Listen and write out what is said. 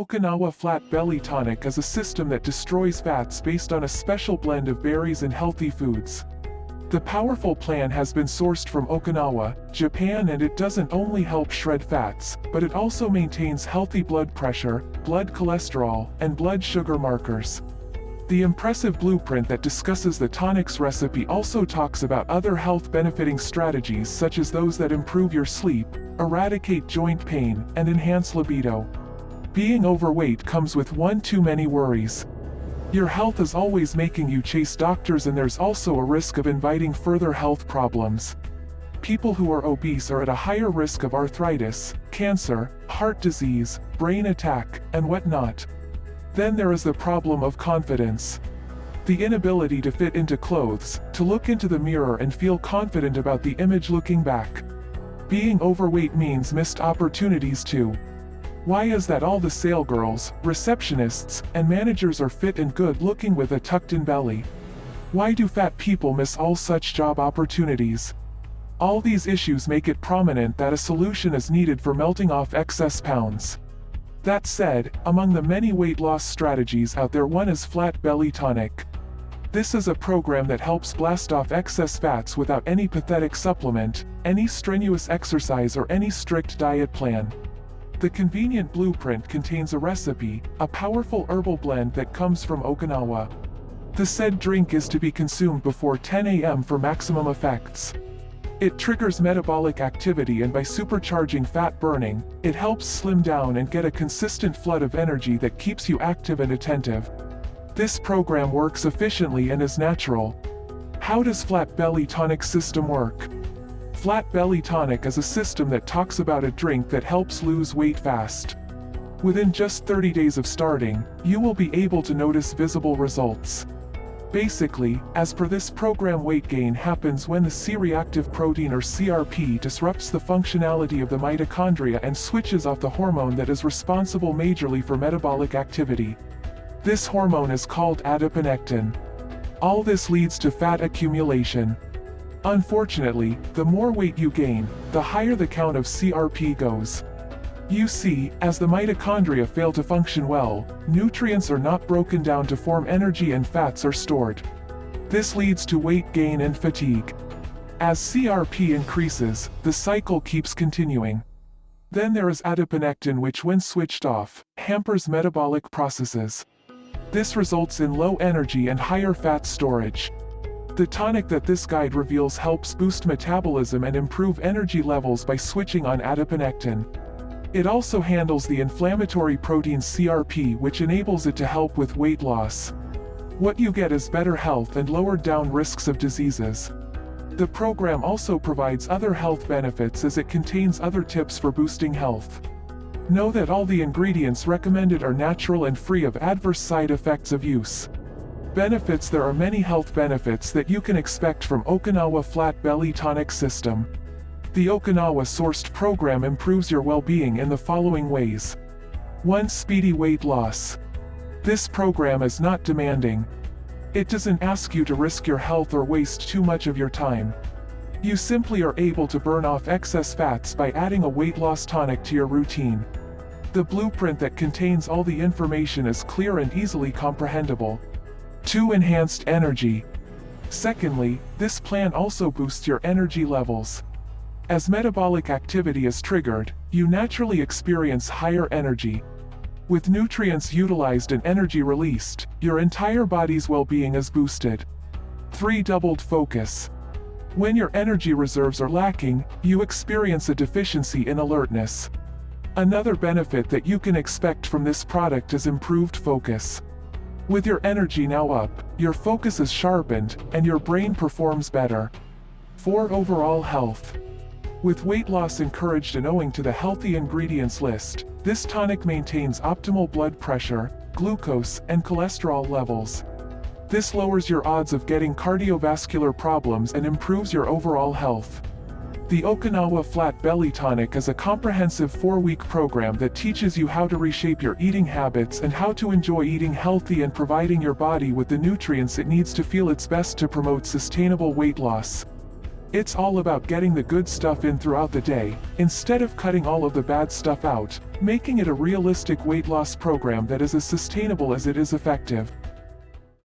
Okinawa Flat Belly Tonic is a system that destroys fats based on a special blend of berries and healthy foods. The powerful plan has been sourced from Okinawa, Japan and it doesn't only help shred fats, but it also maintains healthy blood pressure, blood cholesterol, and blood sugar markers. The impressive blueprint that discusses the tonic's recipe also talks about other health benefiting strategies such as those that improve your sleep, eradicate joint pain, and enhance libido. Being overweight comes with one too many worries. Your health is always making you chase doctors and there's also a risk of inviting further health problems. People who are obese are at a higher risk of arthritis, cancer, heart disease, brain attack, and whatnot. Then there is the problem of confidence. The inability to fit into clothes, to look into the mirror and feel confident about the image looking back. Being overweight means missed opportunities too. Why is that all the sale girls, receptionists, and managers are fit and good looking with a tucked-in belly? Why do fat people miss all such job opportunities? All these issues make it prominent that a solution is needed for melting off excess pounds. That said, among the many weight loss strategies out there one is Flat Belly Tonic. This is a program that helps blast off excess fats without any pathetic supplement, any strenuous exercise or any strict diet plan. The convenient blueprint contains a recipe, a powerful herbal blend that comes from Okinawa. The said drink is to be consumed before 10 a.m. for maximum effects. It triggers metabolic activity and by supercharging fat burning, it helps slim down and get a consistent flood of energy that keeps you active and attentive. This program works efficiently and is natural. How does Flat Belly Tonic system work? Flat Belly Tonic is a system that talks about a drink that helps lose weight fast. Within just 30 days of starting, you will be able to notice visible results. Basically, as per this program weight gain happens when the C-reactive protein or CRP disrupts the functionality of the mitochondria and switches off the hormone that is responsible majorly for metabolic activity. This hormone is called adiponectin. All this leads to fat accumulation, Unfortunately, the more weight you gain, the higher the count of CRP goes. You see, as the mitochondria fail to function well, nutrients are not broken down to form energy and fats are stored. This leads to weight gain and fatigue. As CRP increases, the cycle keeps continuing. Then there is adiponectin which when switched off, hampers metabolic processes. This results in low energy and higher fat storage. The tonic that this guide reveals helps boost metabolism and improve energy levels by switching on adiponectin. It also handles the inflammatory protein CRP which enables it to help with weight loss. What you get is better health and lowered down risks of diseases. The program also provides other health benefits as it contains other tips for boosting health. Know that all the ingredients recommended are natural and free of adverse side effects of use. Benefits There are many health benefits that you can expect from Okinawa Flat Belly Tonic System. The Okinawa-sourced program improves your well-being in the following ways. 1. Speedy weight loss. This program is not demanding. It doesn't ask you to risk your health or waste too much of your time. You simply are able to burn off excess fats by adding a weight loss tonic to your routine. The blueprint that contains all the information is clear and easily comprehensible. 2. Enhanced energy. Secondly, this plan also boosts your energy levels. As metabolic activity is triggered, you naturally experience higher energy. With nutrients utilized and energy released, your entire body's well-being is boosted. 3. Doubled focus. When your energy reserves are lacking, you experience a deficiency in alertness. Another benefit that you can expect from this product is improved focus. With your energy now up, your focus is sharpened, and your brain performs better. 4. Overall health. With weight loss encouraged and owing to the healthy ingredients list, this tonic maintains optimal blood pressure, glucose, and cholesterol levels. This lowers your odds of getting cardiovascular problems and improves your overall health. The Okinawa Flat Belly Tonic is a comprehensive four-week program that teaches you how to reshape your eating habits and how to enjoy eating healthy and providing your body with the nutrients it needs to feel its best to promote sustainable weight loss. It's all about getting the good stuff in throughout the day, instead of cutting all of the bad stuff out, making it a realistic weight loss program that is as sustainable as it is effective.